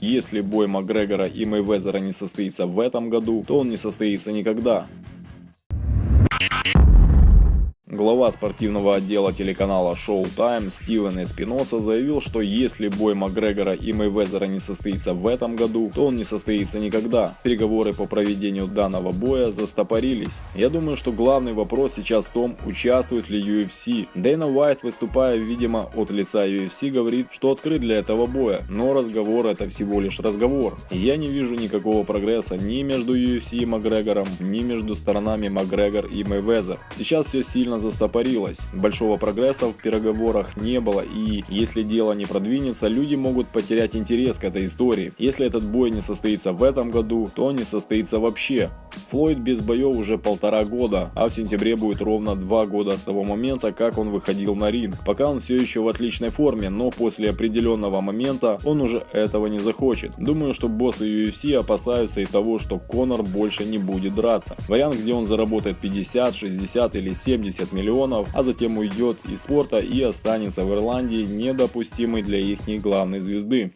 если бой Макгрегора и Мейвезера не состоится в этом году, то он не состоится никогда. Глава спортивного отдела телеканала Showtime Стивен Эспиноса заявил, что если бой Макгрегора и Мейвезера не состоится в этом году, то он не состоится никогда. Переговоры по проведению данного боя застопорились. Я думаю, что главный вопрос сейчас в том, участвует ли UFC. Дэйна Уайт, выступая, видимо, от лица UFC, говорит, что открыт для этого боя, но разговор это всего лишь разговор. Я не вижу никакого прогресса ни между UFC и Макгрегором, ни между сторонами Макгрегор и Мейвезер. Сейчас все сильно застопорилось. Большого прогресса в переговорах не было и если дело не продвинется, люди могут потерять интерес к этой истории. Если этот бой не состоится в этом году, то не состоится вообще. Флойд без боев уже полтора года, а в сентябре будет ровно два года с того момента, как он выходил на ринг. Пока он все еще в отличной форме, но после определенного момента он уже этого не захочет. Думаю, что боссы UFC опасаются и того, что Конор больше не будет драться. Вариант, где он заработает 50, 60 или 70 миллионов, а затем уйдет из спорта и останется в Ирландии недопустимый для их главной звезды.